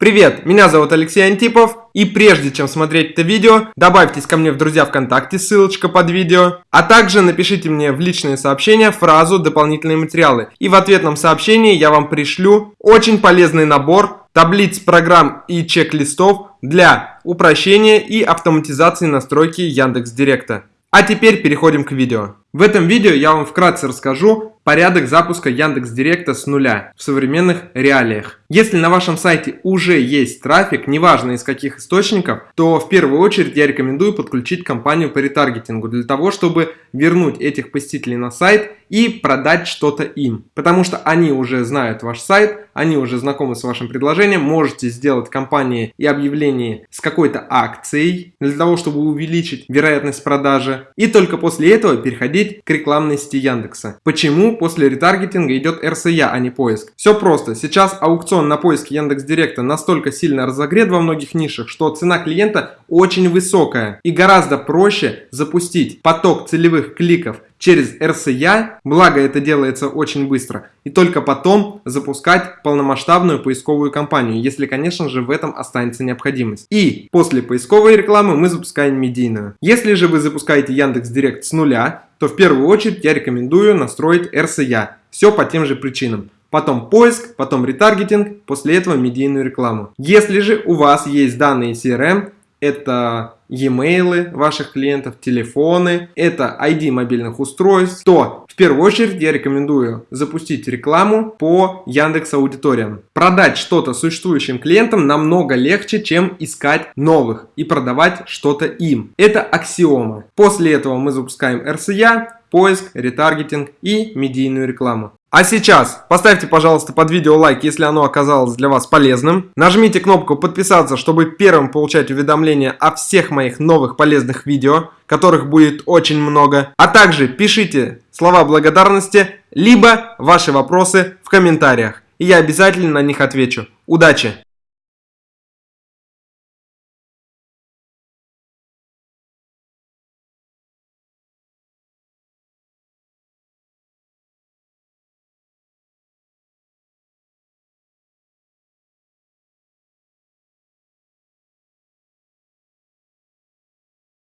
Привет, меня зовут Алексей Антипов, и прежде чем смотреть это видео, добавьтесь ко мне в друзья ВКонтакте, ссылочка под видео, а также напишите мне в личные сообщения фразу «дополнительные материалы», и в ответном сообщении я вам пришлю очень полезный набор таблиц, программ и чек-листов для упрощения и автоматизации настройки Яндекс Директа. А теперь переходим к видео. В этом видео я вам вкратце расскажу порядок запуска Яндекс Директа с нуля в современных реалиях. Если на вашем сайте уже есть трафик, неважно из каких источников, то в первую очередь я рекомендую подключить компанию по ретаргетингу для того, чтобы вернуть этих посетителей на сайт и продать что-то им. Потому что они уже знают ваш сайт, они уже знакомы с вашим предложением, можете сделать компании и объявление с какой-то акцией для того, чтобы увеличить вероятность продажи. И только после этого переходить к рекламной сети Яндекса. Почему после ретаргетинга идет RSA, а не поиск? Все просто. Сейчас аукцион на поиске Яндекс Директа настолько сильно разогрет во многих нишах, что цена клиента очень высокая и гораздо проще запустить поток целевых кликов через RCA, благо это делается очень быстро, и только потом запускать полномасштабную поисковую кампанию, если, конечно же, в этом останется необходимость. И после поисковой рекламы мы запускаем медийную. Если же вы запускаете Яндекс Директ с нуля, то в первую очередь я рекомендую настроить RCA. Все по тем же причинам потом поиск, потом ретаргетинг, после этого медийную рекламу. Если же у вас есть данные CRM, это e-mail ваших клиентов, телефоны, это ID мобильных устройств, то в первую очередь я рекомендую запустить рекламу по Яндекс Аудиториям. Продать что-то существующим клиентам намного легче, чем искать новых и продавать что-то им. Это аксиома. После этого мы запускаем RCA, поиск, ретаргетинг и медийную рекламу. А сейчас поставьте, пожалуйста, под видео лайк, если оно оказалось для вас полезным. Нажмите кнопку подписаться, чтобы первым получать уведомления о всех моих новых полезных видео, которых будет очень много. А также пишите слова благодарности, либо ваши вопросы в комментариях. И я обязательно на них отвечу. Удачи!